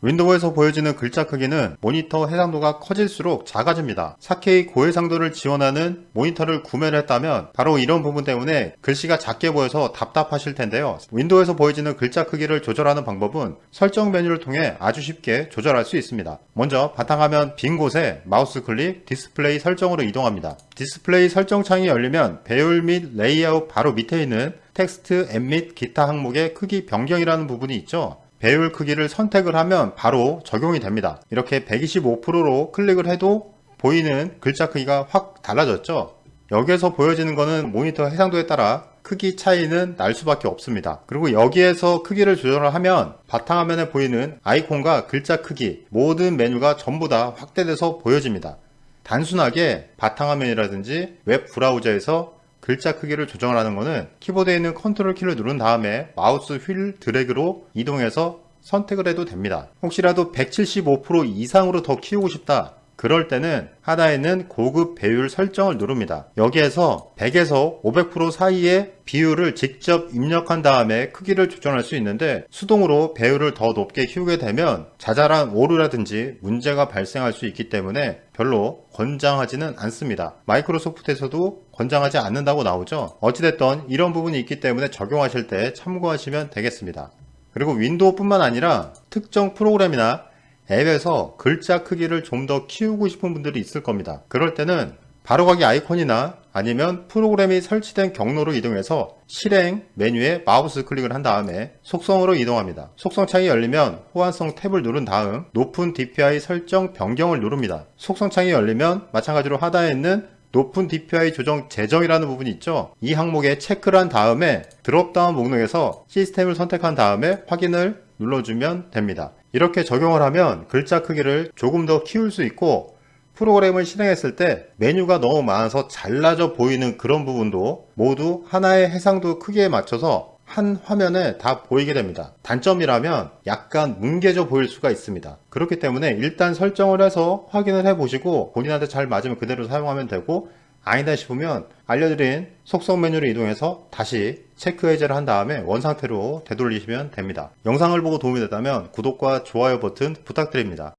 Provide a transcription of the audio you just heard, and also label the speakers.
Speaker 1: 윈도우에서 보여지는 글자 크기는 모니터 해상도가 커질수록 작아집니다. 4K 고해상도를 지원하는 모니터를 구매를 했다면 바로 이런 부분 때문에 글씨가 작게 보여서 답답하실 텐데요. 윈도우에서 보여지는 글자 크기를 조절하는 방법은 설정 메뉴를 통해 아주 쉽게 조절할 수 있습니다. 먼저 바탕화면 빈 곳에 마우스 클릭 디스플레이 설정으로 이동합니다. 디스플레이 설정 창이 열리면 배율 및 레이아웃 바로 밑에 있는 텍스트 앱 및 기타 항목의 크기 변경이라는 부분이 있죠. 배율 크기를 선택을 하면 바로 적용이 됩니다. 이렇게 125%로 클릭을 해도 보이는 글자 크기가 확 달라졌죠. 여기에서 보여지는 것은 모니터 해상도에 따라 크기 차이는 날 수밖에 없습니다. 그리고 여기에서 크기를 조절을 하면 바탕화면에 보이는 아이콘과 글자 크기 모든 메뉴가 전부 다 확대돼서 보여집니다. 단순하게 바탕화면이라든지 웹 브라우저에서 글자 크기를 조정하는 것은 키보드에 있는 컨트롤 키를 누른 다음에 마우스 휠 드래그로 이동해서 선택을 해도 됩니다. 혹시라도 175% 이상으로 더 키우고 싶다. 그럴 때는 하단에 있는 고급 배율 설정을 누릅니다. 여기에서 100에서 500% 사이의 비율을 직접 입력한 다음에 크기를 조정할 수 있는데 수동으로 배율을 더 높게 키우게 되면 자잘한 오류라든지 문제가 발생할 수 있기 때문에 별로 권장하지는 않습니다. 마이크로소프트에서도 권장하지 않는다고 나오죠. 어찌됐든 이런 부분이 있기 때문에 적용하실 때 참고하시면 되겠습니다. 그리고 윈도우 뿐만 아니라 특정 프로그램이나 앱에서 글자 크기를 좀 더 키우고 싶은 분들이 있을 겁니다. 그럴 때는 바로가기 아이콘이나 아니면 프로그램이 설치된 경로로 이동해서 실행 메뉴에 마우스 클릭을 한 다음에 속성으로 이동합니다. 속성 창이 열리면 호환성 탭을 누른 다음 높은 DPI 설정 변경을 누릅니다. 속성 창이 열리면 마찬가지로 하단에 있는 높은 DPI 조정 재정이라는 부분이 있죠. 이 항목에 체크를 한 다음에 드롭다운 목록에서 시스템을 선택한 다음에 확인을 눌러주면 됩니다. 이렇게 적용을 하면 글자 크기를 조금 더 키울 수 있고 프로그램을 실행했을 때 메뉴가 너무 많아서 잘라져 보이는 그런 부분도 모두 하나의 해상도 크기에 맞춰서 한 화면에 다 보이게 됩니다. 단점이라면 약간 뭉개져 보일 수가 있습니다. 그렇기 때문에 일단 설정을 해서 확인을 해 보시고 본인한테 잘 맞으면 그대로 사용하면 되고 아니다 싶으면 알려드린 속성 메뉴를 이동해서 다시 체크 해제를 한 다음에 원상태로 되돌리시면 됩니다. 영상을 보고 도움이 됐다면 구독과 좋아요 버튼 부탁드립니다.